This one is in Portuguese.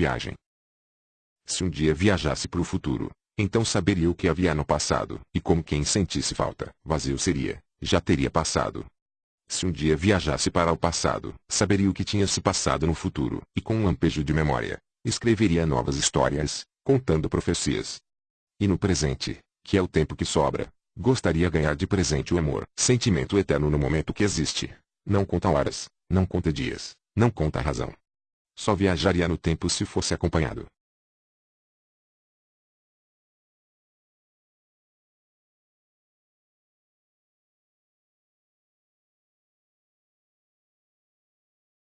Viagem. Se um dia viajasse para o futuro, então saberia o que havia no passado, e como quem sentisse falta, vazio seria, já teria passado. Se um dia viajasse para o passado, saberia o que tinha se passado no futuro, e com um lampejo de memória, escreveria novas histórias, contando profecias. E no presente, que é o tempo que sobra, gostaria ganhar de presente o amor, sentimento eterno no momento que existe. Não conta horas, não conta dias, não conta razão. Só viajaria no tempo se fosse acompanhado.